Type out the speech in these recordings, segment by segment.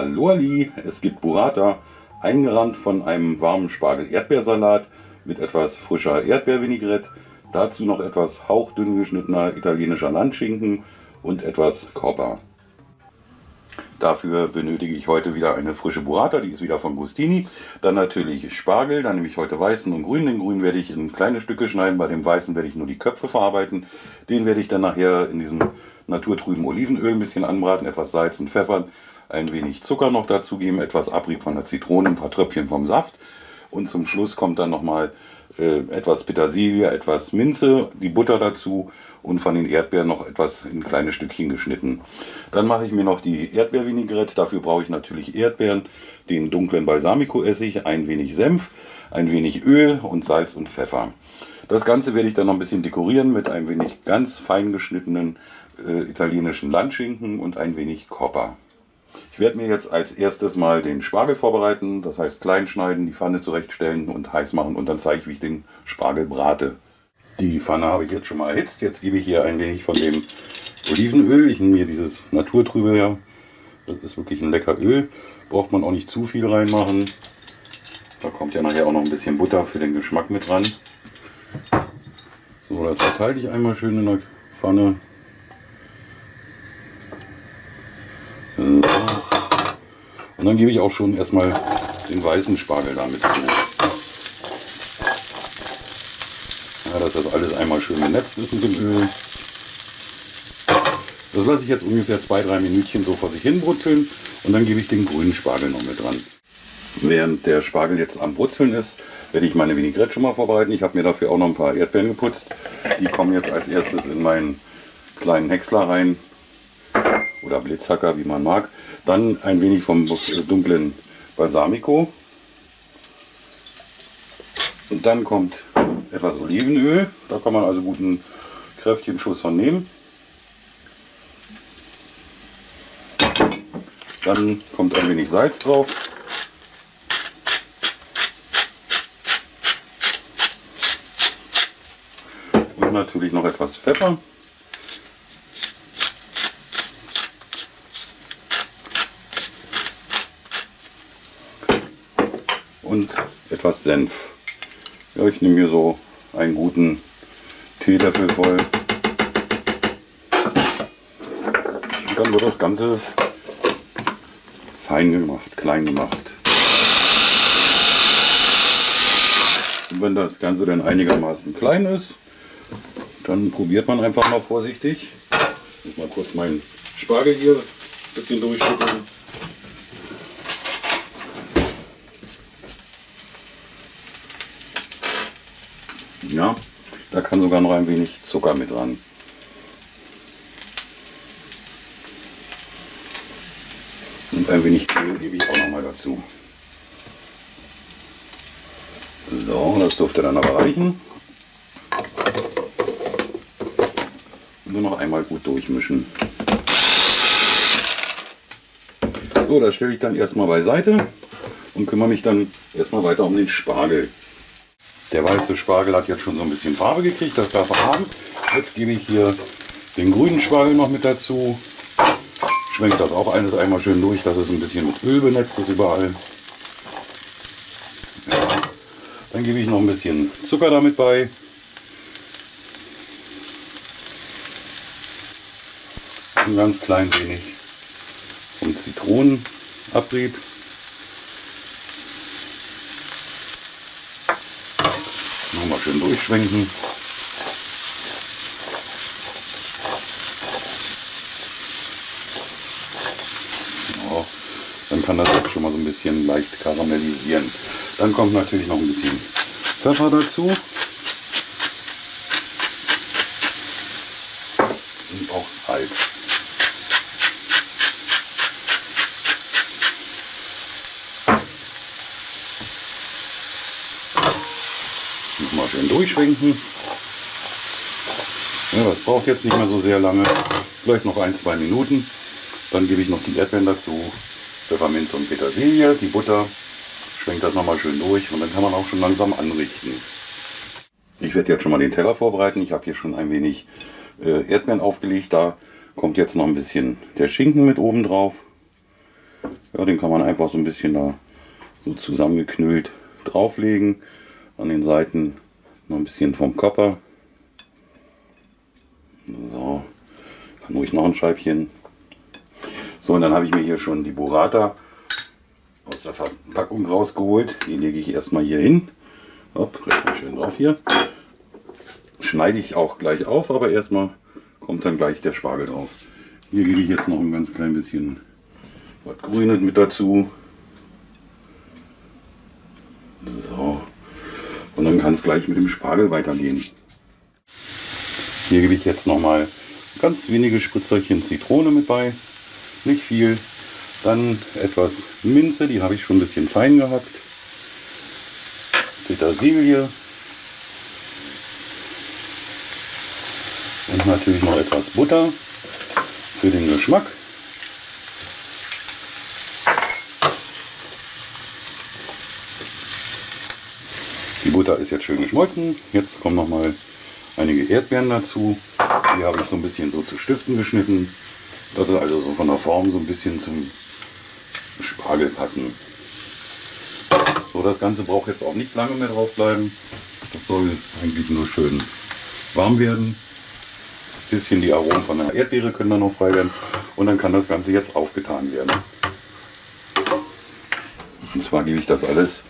Hallo Ali, es gibt Burrata, eingerahmt von einem warmen Spargel-Erdbeersalat mit etwas frischer Erdbeervinaigrette, dazu noch etwas hauchdünn geschnittener italienischer Landschinken und etwas Coppa. Dafür benötige ich heute wieder eine frische Burrata, die ist wieder von Bustini. Dann natürlich Spargel, dann nehme ich heute weißen und grünen. Den grünen werde ich in kleine Stücke schneiden, bei dem weißen werde ich nur die Köpfe verarbeiten. Den werde ich dann nachher in diesem naturtrüben Olivenöl ein bisschen anbraten, etwas Salz und Pfeffer, ein wenig Zucker noch dazugeben, etwas Abrieb von der Zitrone, ein paar Tröpfchen vom Saft. Und zum Schluss kommt dann nochmal äh, etwas Petersilie, etwas Minze, die Butter dazu und von den Erdbeeren noch etwas in kleine Stückchen geschnitten. Dann mache ich mir noch die Erdbeervinaigrette. Dafür brauche ich natürlich Erdbeeren, den dunklen Balsamico-Essig, ein wenig Senf, ein wenig Öl und Salz und Pfeffer. Das Ganze werde ich dann noch ein bisschen dekorieren mit ein wenig ganz fein geschnittenen äh, italienischen Landschinken und ein wenig Copper. Ich werde mir jetzt als erstes mal den Spargel vorbereiten, das heißt klein schneiden, die Pfanne zurechtstellen und heiß machen und dann zeige ich, wie ich den Spargel brate. Die Pfanne habe ich jetzt schon mal erhitzt. Jetzt gebe ich hier ein wenig von dem Olivenöl. Ich nehme hier dieses Naturtrübe her. Das ist wirklich ein lecker Öl. Braucht man auch nicht zu viel reinmachen. Da kommt ja nachher auch noch ein bisschen Butter für den Geschmack mit dran. So, das verteile ich einmal schön in der Pfanne. Und dann gebe ich auch schon erstmal den weißen Spargel damit zu. Ja, dass das alles einmal schön genetzt ist mit dem Öl. Das lasse ich jetzt ungefähr zwei, drei Minütchen so vor sich hin brutzeln und dann gebe ich den grünen Spargel noch mit dran. Während der Spargel jetzt am Brutzeln ist, werde ich meine Vinaigrette schon mal vorbereiten. Ich habe mir dafür auch noch ein paar Erdbeeren geputzt. Die kommen jetzt als erstes in meinen kleinen Häcksler rein oder Blitzhacker, wie man mag. Dann ein wenig vom dunklen Balsamico. Und dann kommt etwas Olivenöl. Da kann man also guten kräftigen Schuss von nehmen. Dann kommt ein wenig Salz drauf. Und natürlich noch etwas Pfeffer. Und etwas Senf. Ja, ich nehme hier so einen guten Teelöffel voll. Und dann wird das Ganze fein gemacht, klein gemacht. Und wenn das Ganze dann einigermaßen klein ist, dann probiert man einfach mal vorsichtig. Ich muss mal kurz meinen Spargel hier ein bisschen durchschütteln. Ja, da kann sogar noch ein wenig Zucker mit dran. Und ein wenig Öl gebe ich auch noch mal dazu. So, das dürfte dann aber reichen. Nur noch einmal gut durchmischen. So, das stelle ich dann erstmal beiseite und kümmere mich dann erstmal weiter um den Spargel. Der weiße Spargel hat jetzt schon so ein bisschen Farbe gekriegt, das darf er haben. Jetzt gebe ich hier den grünen Spargel noch mit dazu. Schwenkt das auch alles einmal schön durch, dass es ein bisschen mit Öl benetzt ist überall. Ja. Dann gebe ich noch ein bisschen Zucker damit bei. Ein ganz klein wenig vom Zitronenabrieb. Nochmal schön durchschwenken. Ja, dann kann das auch schon mal so ein bisschen leicht karamellisieren. Dann kommt natürlich noch ein bisschen Pfeffer dazu. Und auch Salz. Nochmal schön durchschwenken. Ja, das braucht jetzt nicht mehr so sehr lange. Vielleicht noch ein, zwei Minuten. Dann gebe ich noch die Erdbeeren dazu. Pfefferminz und Petersilie, die Butter. Schwenkt das nochmal schön durch und dann kann man auch schon langsam anrichten. Ich werde jetzt schon mal den Teller vorbereiten. Ich habe hier schon ein wenig äh, Erdbeeren aufgelegt. Da kommt jetzt noch ein bisschen der Schinken mit oben drauf. Ja, den kann man einfach so ein bisschen da so zusammengeknüllt drauflegen. An den Seiten noch ein bisschen vom Kopper. So, kann ruhig noch ein Scheibchen. So, und dann habe ich mir hier schon die Burrata aus der Verpackung rausgeholt. Die lege ich erstmal hier hin. Hopp, schön drauf hier. Schneide ich auch gleich auf, aber erstmal kommt dann gleich der Spargel drauf. Hier gebe ich jetzt noch ein ganz klein bisschen was Grünes mit dazu. So. Und dann kann es gleich mit dem Spargel weitergehen. Hier gebe ich jetzt noch mal ganz wenige Spritzerchen Zitrone mit bei. Nicht viel. Dann etwas Minze, die habe ich schon ein bisschen fein gehackt. Petersilie. Und natürlich noch etwas Butter für den Geschmack. Butter ist jetzt schön geschmolzen. Jetzt kommen noch mal einige Erdbeeren dazu. Die habe ich so ein bisschen so zu Stiften geschnitten. Das ist also so von der Form so ein bisschen zum Spargel passen. So, das Ganze braucht jetzt auch nicht lange mehr drauf bleiben. Das soll eigentlich nur schön warm werden. Ein bisschen die Aromen von der Erdbeere können dann noch frei werden. Und dann kann das Ganze jetzt aufgetan werden. Und zwar gebe ich das alles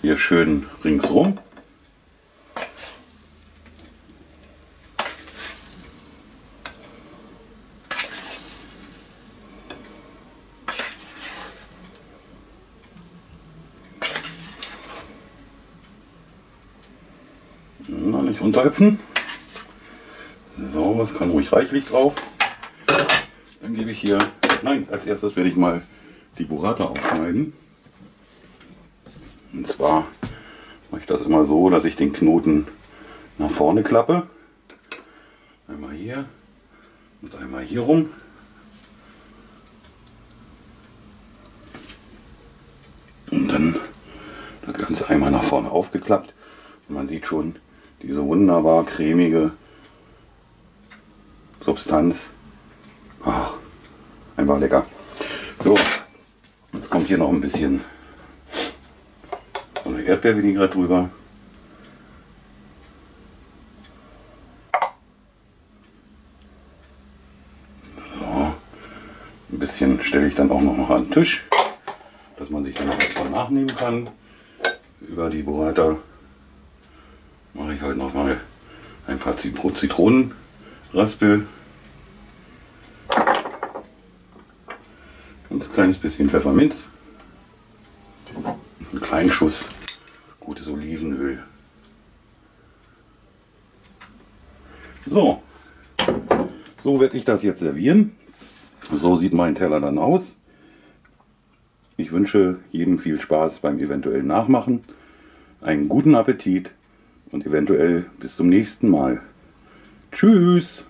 hier schön ringsrum. Nicht unterhüpfen. So, das kann ruhig reichlich drauf. Dann gebe ich hier, nein, als erstes werde ich mal die Burrata aufschneiden. Und zwar mache ich das immer so, dass ich den Knoten nach vorne klappe. Einmal hier und einmal hier rum. Und dann das Ganze einmal nach vorne aufgeklappt. Und man sieht schon diese wunderbar cremige Substanz. Ach, einfach lecker. So, jetzt kommt hier noch ein bisschen so eine drüber. So, ein bisschen stelle ich dann auch noch an den Tisch, dass man sich dann noch was von nachnehmen kann. Über die Burrata mache ich heute noch mal ein paar Zitronen Raspel. Ganz kleines bisschen Pfefferminz. Einen kleinen Schuss gutes Olivenöl. So, so werde ich das jetzt servieren. So sieht mein Teller dann aus. Ich wünsche jedem viel Spaß beim eventuellen Nachmachen, einen guten Appetit und eventuell bis zum nächsten Mal. Tschüss!